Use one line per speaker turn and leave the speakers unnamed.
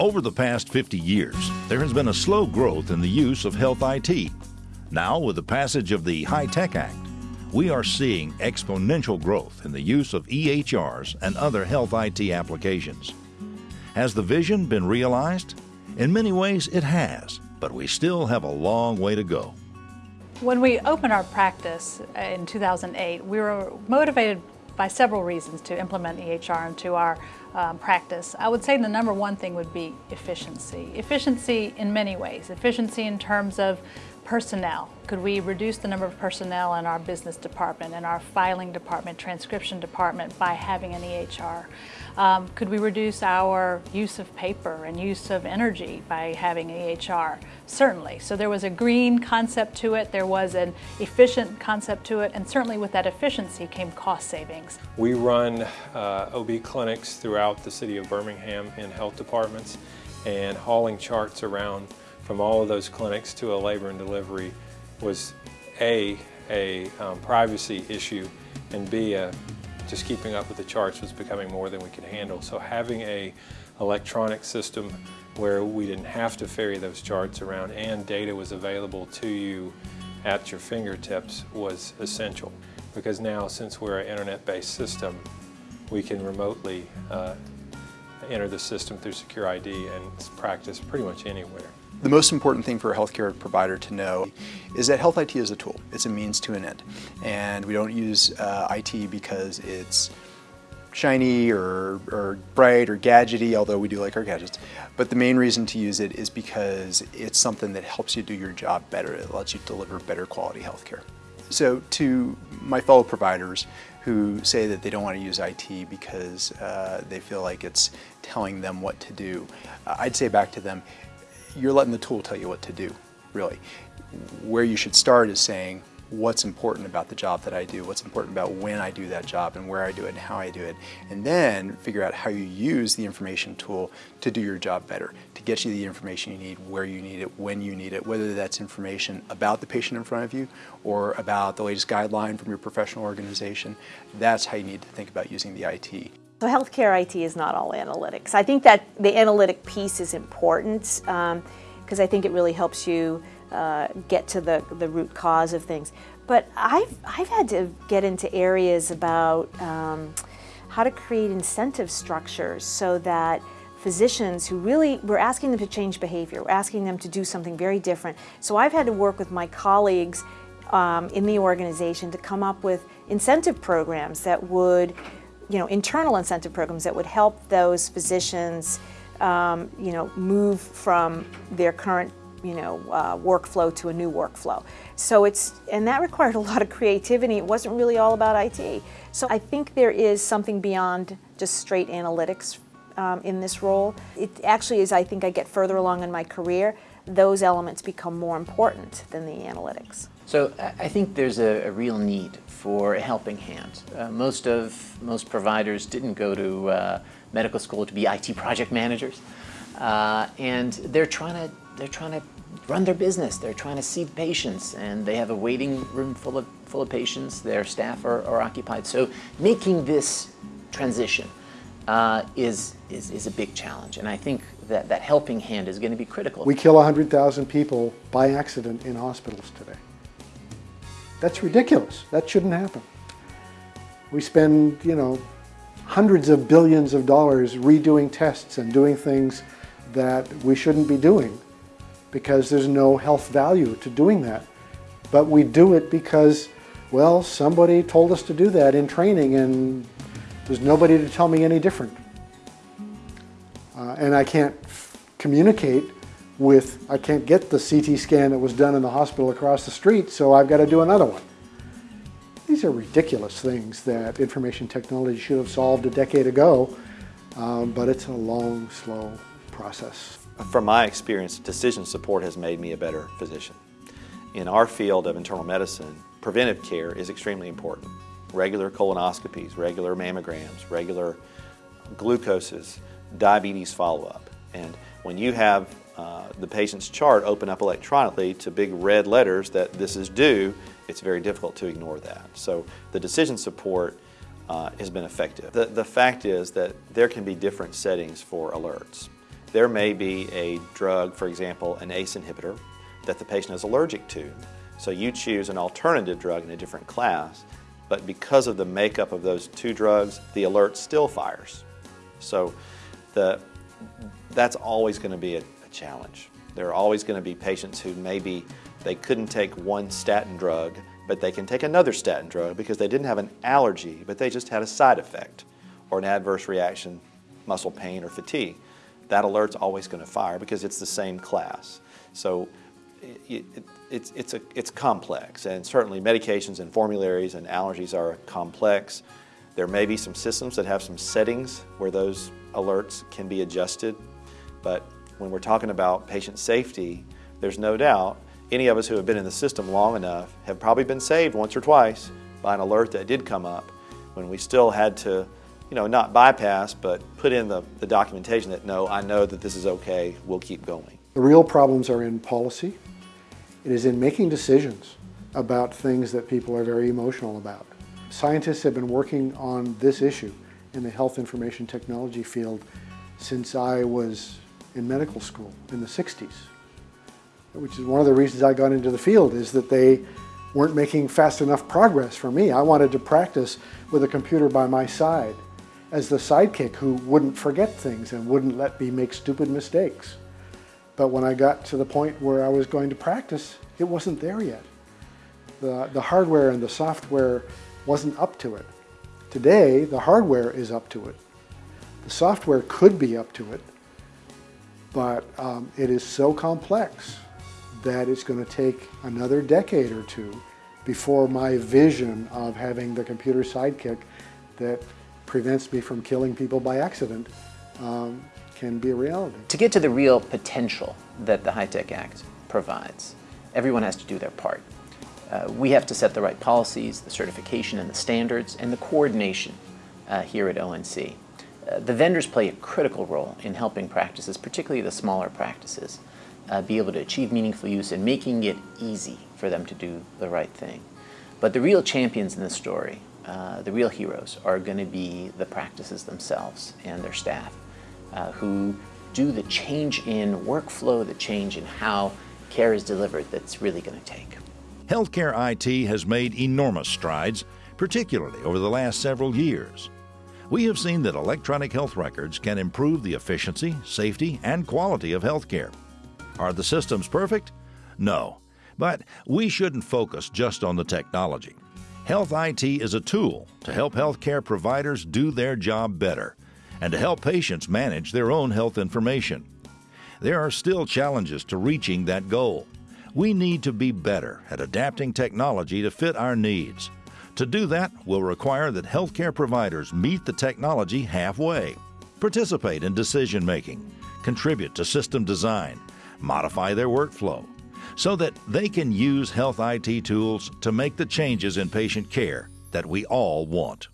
Over the past 50 years, there has been a slow growth in the use of health IT. Now, with the passage of the HITECH Act, we are seeing exponential growth in the use of EHRs and other health IT applications. Has the vision been realized? In many ways, it has, but we still have a long way to go.
When we opened our practice uh, in 2008, we were motivated by several reasons to implement EHR into our um, practice. I would say the number one thing would be efficiency. Efficiency in many ways. Efficiency in terms of personnel. Could we reduce the number of personnel in our business department, in our filing department, transcription department by having an EHR? Um, could we reduce our use of paper and use of energy by having an EHR? Certainly. So there was a green concept to it, there was an efficient concept to it, and certainly with that efficiency came cost savings.
We run uh, OB clinics throughout the city of Birmingham in health departments and hauling charts around from all of those clinics to a labor and delivery was A, a um, privacy issue, and B, a, just keeping up with the charts was becoming more than we could handle. So having a electronic system where we didn't have to ferry those charts around and data was available to you at your fingertips was essential. Because now, since we're an internet-based system, we can remotely uh, enter the system through Secure ID and practice pretty much anywhere.
The most important thing for a healthcare provider to know is that health IT is a tool. It's a means to an end. And we don't use uh, IT because it's shiny or, or bright or gadgety, although we do like our gadgets. But the main reason to use it is because it's something that helps you do your job better. It lets you deliver better quality healthcare. So to my fellow providers who say that they don't want to use IT because uh, they feel like it's telling them what to do, uh, I'd say back to them, you're letting the tool tell you what to do, really. Where you should start is saying, what's important about the job that I do, what's important about when I do that job and where I do it and how I do it, and then figure out how you use the information tool to do your job better, to get you the information you need, where you need it, when you need it, whether that's information about the patient in front of you or about the latest guideline from your professional organization. That's how you need to think about using the IT.
So healthcare IT is not all analytics. I think that the analytic piece is important because um, I think it really helps you uh, get to the, the root cause of things. But I've, I've had to get into areas about um, how to create incentive structures so that physicians who really, we're asking them to change behavior, we're asking them to do something very different. So I've had to work with my colleagues um, in the organization to come up with incentive programs that would you know, internal incentive programs that would help those physicians, um, you know, move from their current, you know, uh, workflow to a new workflow. So it's, and that required a lot of creativity. It wasn't really all about IT. So I think there is something beyond just straight analytics um, in this role. It actually is, I think I get further along in my career, those elements become more important than the analytics.
So I think there's a, a real need for a helping hand. Uh, most of most providers didn't go to uh, medical school to be IT project managers, uh, and they're trying to they're trying to run their business. They're trying to see patients, and they have a waiting room full of full of patients. Their staff are, are occupied. So making this transition uh, is, is is a big challenge, and I think that that helping hand is going to be critical.
We kill 100,000 people by accident in hospitals today. That's ridiculous. That shouldn't happen. We spend, you know, hundreds of billions of dollars redoing tests and doing things that we shouldn't be doing because there's no health value to doing that. But we do it because, well, somebody told us to do that in training and there's nobody to tell me any different. Uh, and I can't communicate with, I can't get the CT scan that was done in the hospital across the street, so I've got to do another one. These are ridiculous things that information technology should have solved a decade ago, um, but it's a long, slow process.
From my experience, decision support has made me a better physician. In our field of internal medicine, preventive care is extremely important. Regular colonoscopies, regular mammograms, regular glucoses, diabetes follow-up. And when you have uh, the patient's chart open up electronically to big red letters that this is due, it's very difficult to ignore that. So the decision support uh, has been effective. The, the fact is that there can be different settings for alerts. there may be a drug, for example, an ACE inhibitor, that the patient is allergic to. So you choose an alternative drug in a different class, but because of the makeup of those two drugs, the alert still fires. So the, that's always going to be a, a challenge. There are always going to be patients who maybe they couldn't take one statin drug, but they can take another statin drug because they didn't have an allergy, but they just had a side effect or an adverse reaction, muscle pain or fatigue. That alert's always going to fire because it's the same class. So it, it, it's, it's, a, it's complex, and certainly medications and formularies and allergies are complex. There may be some systems that have some settings where those alerts can be adjusted, but when we're talking about patient safety, there's no doubt any of us who have been in the system long enough have probably been saved once or twice by an alert that did come up when we still had to, you know, not bypass, but put in the, the documentation that no, I know that this is okay, we'll keep going.
The real problems are in policy. It is in making decisions about things that people are very emotional about. Scientists have been working on this issue in the health information technology field since I was in medical school in the 60s which is one of the reasons I got into the field, is that they weren't making fast enough progress for me. I wanted to practice with a computer by my side as the sidekick who wouldn't forget things and wouldn't let me make stupid mistakes. But when I got to the point where I was going to practice, it wasn't there yet. The, the hardware and the software wasn't up to it. Today, the hardware is up to it. The software could be up to it, but um, it is so complex that it's going to take another decade or two before my vision of having the computer sidekick that prevents me from killing people by accident um, can be a reality.
To get to the real potential that the HITECH Act provides, everyone has to do their part. Uh, we have to set the right policies, the certification and the standards, and the coordination uh, here at ONC. Uh, the vendors play a critical role in helping practices, particularly the smaller practices, uh, be able to achieve meaningful use and making it easy for them to do the right thing. But the real champions in this story, uh, the real heroes, are going to be the practices themselves and their staff uh, who do the change in workflow, the change in how care is delivered that's really going to take.
Healthcare IT has made enormous strides, particularly over the last several years. We have seen that electronic health records can improve the efficiency, safety, and quality of healthcare. Are the systems perfect? No. But we shouldn't focus just on the technology. Health IT is a tool to help healthcare providers do their job better and to help patients manage their own health information. There are still challenges to reaching that goal. We need to be better at adapting technology to fit our needs. To do that will require that healthcare providers meet the technology halfway, participate in decision making, contribute to system design, modify their workflow so that they can use health IT tools to make the changes in patient care that we all want.